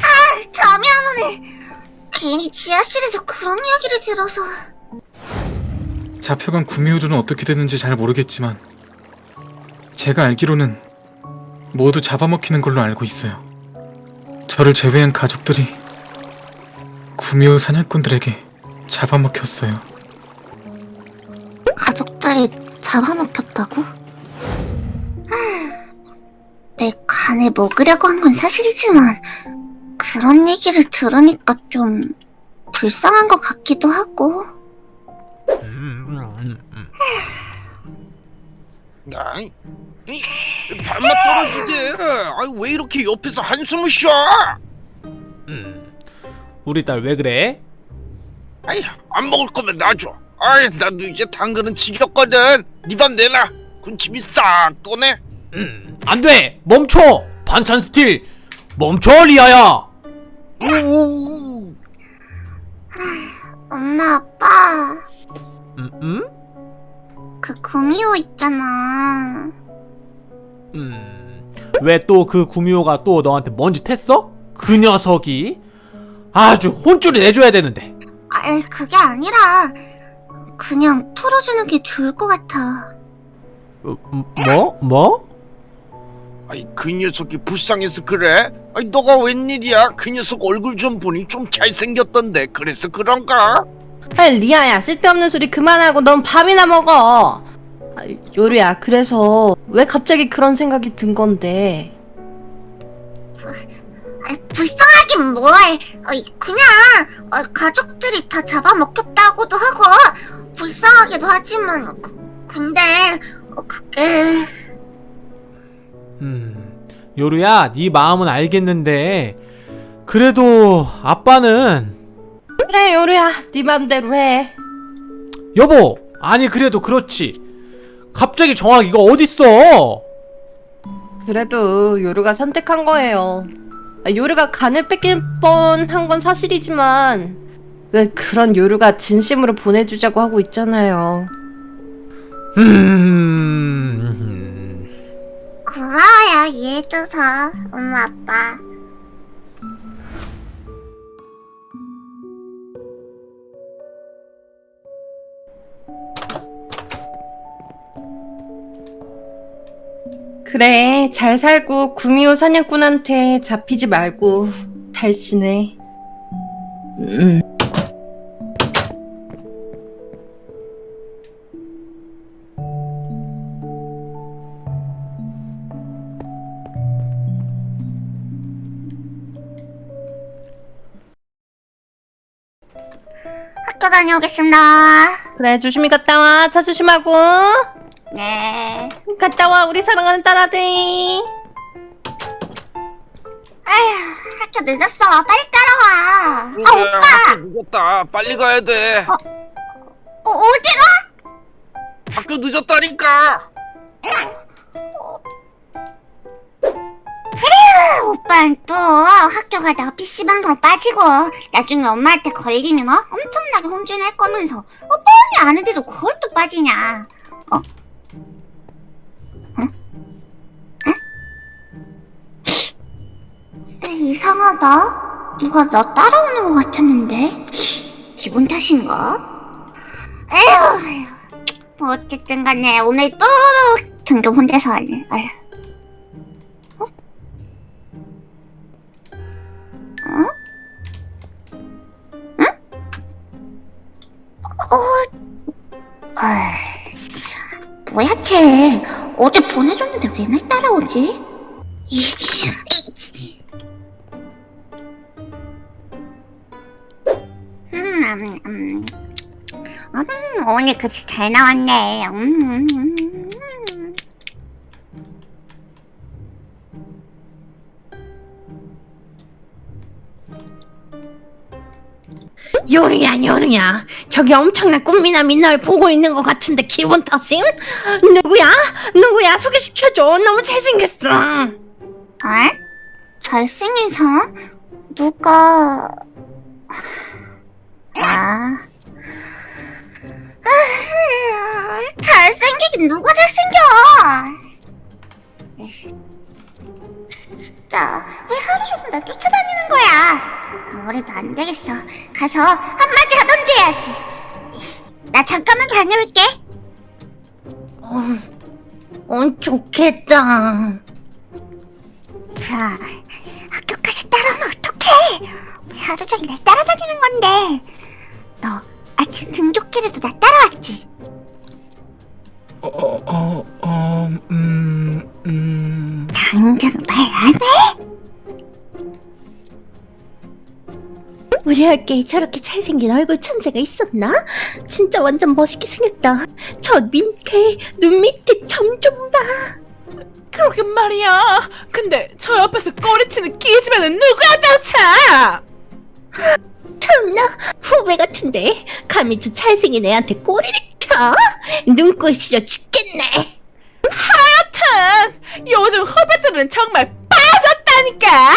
아, 잠이 안 오네. 괜히 지하실에서 그런 이야기를 들어서. 잡혀간 구미호주는 어떻게 됐는지 잘 모르겠지만 제가 알기로는 모두 잡아먹히는 걸로 알고 있어요. 저를 제외한 가족들이 구미호 사냥꾼들에게 잡아먹혔어요. 가족들이 잡아먹혔다고? 내 간에 먹으려고 한 건 사실이지만 그런 얘기를 들으니까 좀 불쌍한 것 같기도 하고 아이, 이, 밥맛 떨어지게. 아이, 왜 이렇게 옆에서 한숨을 쉬어? 음, 우리 딸 왜 그래? 아이, 안 먹을 거면 놔줘. 아이, 나도 이제 당근은 지겹거든. 네 밥 내놔. 군침이 싹 도네. 음, 안 돼! 멈춰! 반찬 steal! 멈춰, 리아야! 오, 엄마 아빠 음, 음? 그 구미호 있잖아 음, 왜 또 그 구미호가 또 너한테 먼지 텄어? 그 녀석이? 아주 혼쭐을 내줘야 되는데. 아 그게 아니라 그냥 풀어주는 게 좋을 것 같아 어, 음, 뭐? 뭐? 아이, 그 녀석이 불쌍해서 그래? 아이, 너가 웬일이야? 그 녀석 얼굴 좀 보니 좀 잘생겼던데. 그래서 그런가? 아이 리아야 쓸데없는 소리 그만하고 넌 밥이나 먹어 아, 요리야 그래서 왜 갑자기 그런 생각이 든 건데 아, 불쌍하긴 뭘 어, 그냥 어, 가족들이 다 잡아먹혔다고도 하고 불쌍하기도 하지만 그, 근데 어, 그게. 음, 요루야, 네 마음은 알겠는데 그래도 아빠는? 그래 요리야 네 맘대로 해. 여보, 아니 그래도 그렇지. 갑자기 정하기가 어딨어? 그래도 요루가 선택한 거예요. 아, 요루가 간을 뺏길 뻔한 건 사실이지만 왜 그런 요루가 진심으로 보내주자고 하고 있잖아요. 음, 고마워요 이해해줘서. 엄마 아빠 그래 잘 살고 구미호 사냥꾼한테 잡히지 말고 잘 지내. 음. 학교 다녀오겠습니다. 그래 조심히 갔다 와차 조심하고 네 갔다 와 우리 사랑하는 딸아들 아휴 학교 늦었어 빨리 따라와 아 오빠 학교 늦었다. 빨리 가야 돼. 어, 어디가? 학교 늦었다니까. 오빠는 또 학교 가다가 PC방으로 빠지고 나중에 엄마한테 걸리면 어? 엄청나게 혼쭐 날 거면서 어 뻔히 아는데도 그걸 또 빠지냐 어? 어? 이상하다 누가 나 따라오는 것 같았는데 기분 탓인가? 에휴. 뭐 어쨌든 간에 오늘 또 등교 혼자서 하네 아휴 어? 아이, 뭐야 쟤 어제 보내줬는데 왜 날 따라오지? 이, 이. 오늘 급식 잘 나왔네. 음, 음, 음, 음. 요리야 요리야 저기 엄청난 꽃미남이 널 보고 있는 것 같은데 기분 탓임? 누구야? 누구야 소개시켜줘 너무 잘생겼어 어? 잘생긴 사람? 누가... 아... 잘생기긴 누가 잘생겨? 에휴, 진짜 왜 하루 종일 나 쫓아다니는 거야? 아무래도 안 되겠어. 가서 한마디 하던지 해야지. 나 잠깐만 다녀올게. 어, 어 좋겠다. 야, 학교까지 따라오면 어떡해? 왜 하루 종일 날 따라다니는 건데? 학교에 저렇게 잘생긴 얼굴 천재가 있었나? 진짜 완전 멋있게 생겼다. 저 밑에 눈 밑에 점 좀 봐. 그러게 말이야. 근데 저 옆에서 꼬리치는 기집애는 누구야 대체? 참나 후배 같은데 감히 저 잘생긴 애한테 꼬리를 켜? 눈꼴 시려 죽겠네. 하여튼 요즘 후배들은 정말 빠졌다니까.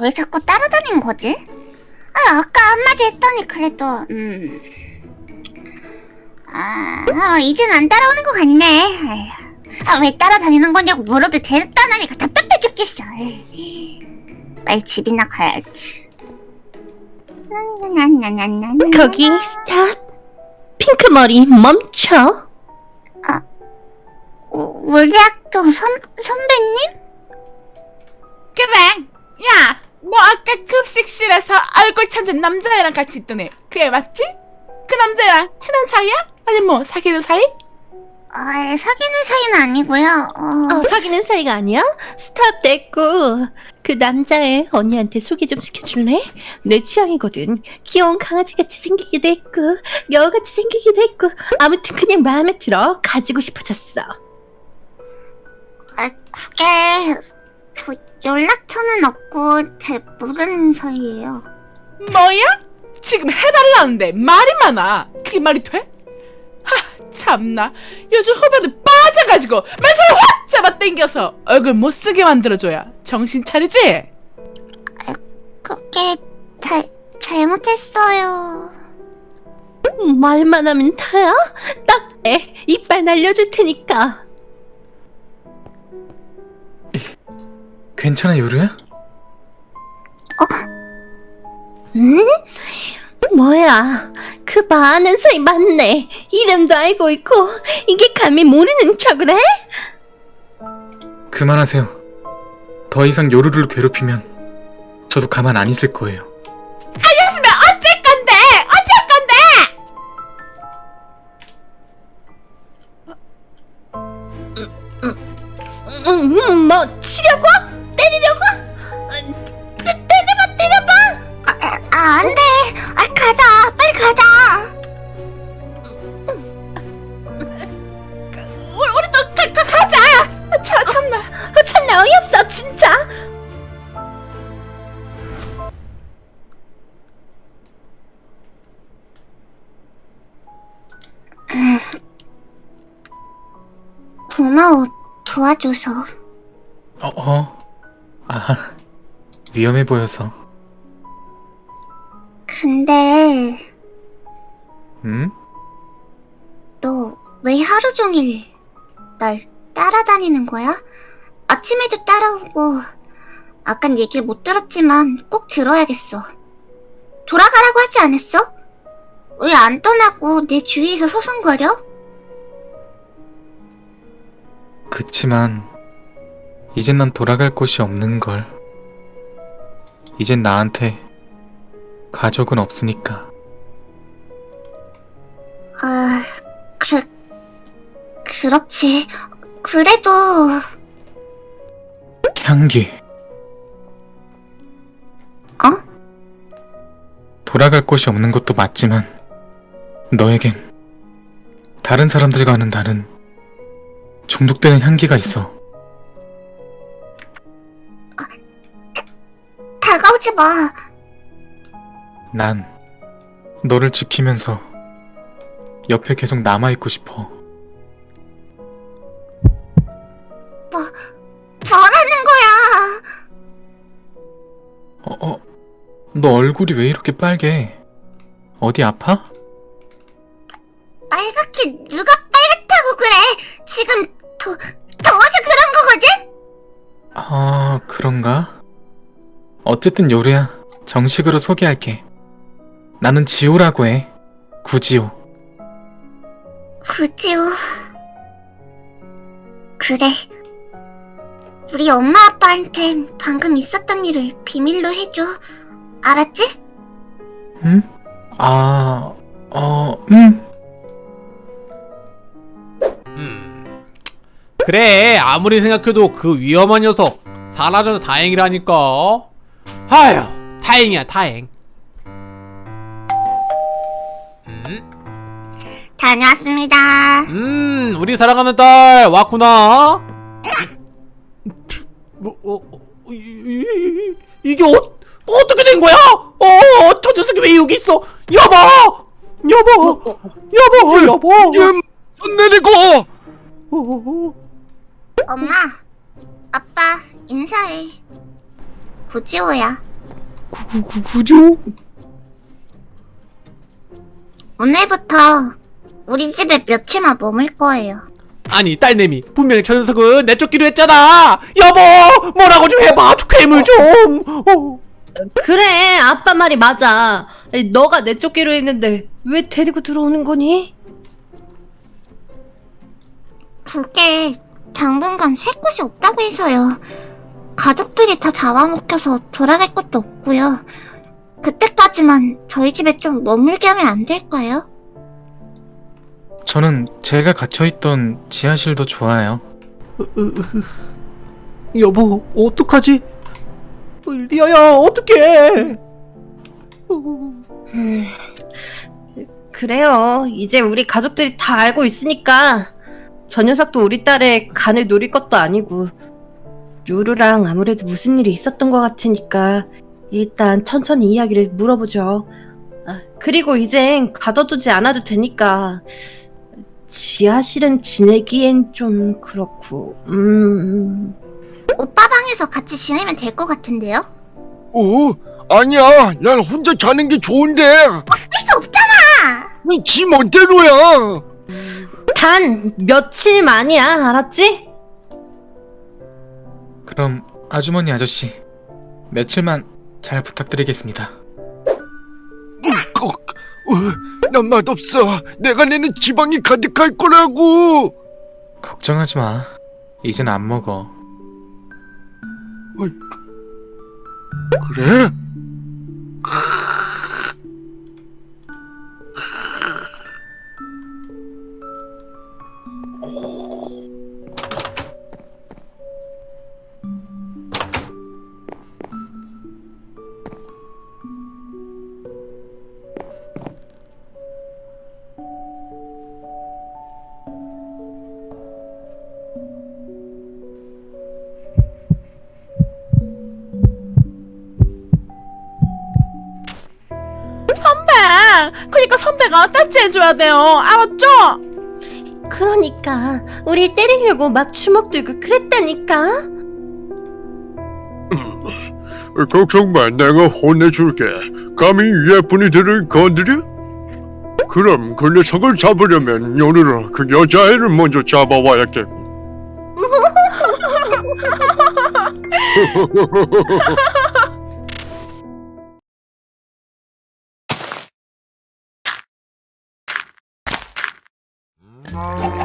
왜 자꾸 따라다닌 거지? 아, 아까 한마디 했더니 그래도 음... 아, 아 이젠 안 따라오는 것 같네 아, 왜 따라다니는 거냐고 물어도 대답도 안 하니까 답답해 죽겠어 에이. 빨리 집이나 가야지. 거기 스탑. 핑크 머리 멈춰. 우- 우리 학교 선, 선배님? 그래. 야, 너 아까 급식실에서 얼굴 천진 남자애랑 같이 있던 애. 그 애 맞지? 그 남자애랑 친한 사이야? 아니 뭐 사귀는 사이? 아, 사귀는 사이는 아니고요 어... 어, 사귀는 사이가 아니야? 스탑 됐고 그 남자애 언니한테 소개 좀 시켜줄래? 내 취향이거든 귀여운 강아지같이 생기기도 했고 여우같이 생기기도 했고 아무튼 그냥 마음에 들어 가지고 싶어졌어 아, 그게 그 연락처는 없고 잘 모르는 사이예요. 뭐야? 지금 해달라는데 말이 많아. 그게 말이 돼? 하, 참나. 요즘 후배들 빠져가지고 말처럼 확 잡아 당겨서 얼굴 못 쓰게 만들어줘야 정신 차리지? 그게 잘 잘못했어요. 말만 하면 다야? 딱내 이빨 날려줄 테니까 괜찮아, 요루야? 응? 뭐야 그 많은 사이 맞네 이름도 알고 있고 이게 감히 모르는 척을 해? 그만하세요. 더 이상 요루를 괴롭히면 저도 가만 안 있을 거예요. 요즘에 어쩔 건데? 어쩔 건데? 음, 음, 뭐 치려고? 아, 안 돼. 아, 가자. 빨리 가자. 우리, 우리도 가, 가, 가자! 참, 참나. 어, 참나 어이없어 진짜 고마워. 도와줘서. 어, 어. 아, 위험해 보여서. 근데 음? 너왜 하루 종일 날 따라다니는 거야? 아침에도 따라오고 아깐 얘기를 못 들었지만 꼭 들어야겠어. 돌아가라고 하지 않았어? 왜 안 떠나고 내 주위에서 서성거려? 그치만, 이젠 난 돌아갈 곳이 없는 걸. 이젠 나한테 가족은 없으니까. 아, 그, 그렇지. 그래도, 향기. 어? 돌아갈 곳이 없는 것도 맞지만, 너에겐 다른 사람들과는 다른 중독되는 향기가 있어. 다가오지 마. 난 너를 지키면서 옆에 계속 남아있고 싶어. 뭐라는 거야? 어, 어, 너 얼굴이 왜 이렇게 빨개? 어디 아파? 빨갛게 누가 빨갛다고 그래? 지금 더 더워서 그런 거거든? 어, 그런가? 어쨌든 요루야, 정식으로 소개할게. 나는 지호라고 해. 구지호. 구지호. 그래. 우리 엄마 아빠한텐 방금 있었던 일을 비밀로 해줘. 알았지? 응? 아, 어, 음. 음. 그래 아무리 생각해도 그 위험한 녀석 사라져서 다행이라니까 아휴 다행이야 다행 다녀왔습니다. 음 우리 사랑하는 딸 왔구나 뭐, 어, 어, 이, 이, 이, 이 게 어, 어떻게 된 거야? 어, 저 녀석이 왜 여기 있어? 여보! 여보! 여보! 여보! 예, 손 내리고 어, 어, 어. 엄마, 아빠, 인사해. 구지호야. 구, 구, 구, 구조? 오늘부터 우리 집에 며칠만 머물 거예요. 아니 딸내미 분명히 저 녀석은 내쫓기로 했잖아 여보 뭐라고 좀 해봐 괴물 좀 어. 그래 아빠 말이 맞아 아니, 너가 내쫓기로 했는데 왜 데리고 들어오는 거니? 그게 당분간 살 곳이 없다고 해서요. 가족들이 다 잡아먹혀서 돌아갈 것도 없고요. 그때까지만 저희 집에 좀 머물게 하면 안 될까요? 저는 제가 갇혀있던 지하실도 좋아요. 여보 어떡하지? 어, 리아야 어떡해? 음, 그래요. 이제 우리 가족들이 다 알고 있으니까. 저 녀석도 우리 딸의 간을 노릴 것도 아니고. 요루랑 아무래도 무슨 일이 있었던 것 같으니까 일단 천천히 이야기를 물어보죠. 아, 그리고 이젠 가둬두지 않아도 되니까 지하실은 지내기엔 좀 그렇고 음... 오빠 방에서 같이 지내면 될 것 같은데요? 어? 아니야 난 혼자 자는 게 좋은데 할 수 없잖아! 지 멋대로야 단 며칠 만이야 알았지? 그럼 아주머니 아저씨, 며칠만 잘 부탁드리겠습니다. 꼭. 어, 난 맛없어 내가 내는 지방이 가득할 거라고 걱정하지 마. 이젠 안 먹어. 그- 그래? 그니까 선배가 따지해줘야 돼요 알았죠? 그러니까 우리 때리려고 막 주먹 들고 그랬다니까 걱정 마 내가 혼내줄게 감히 예쁜이들을 건드려? 그럼 그 녀석을 잡으려면 요르라 그 여자애를 먼저 잡아와야겠고 Oh.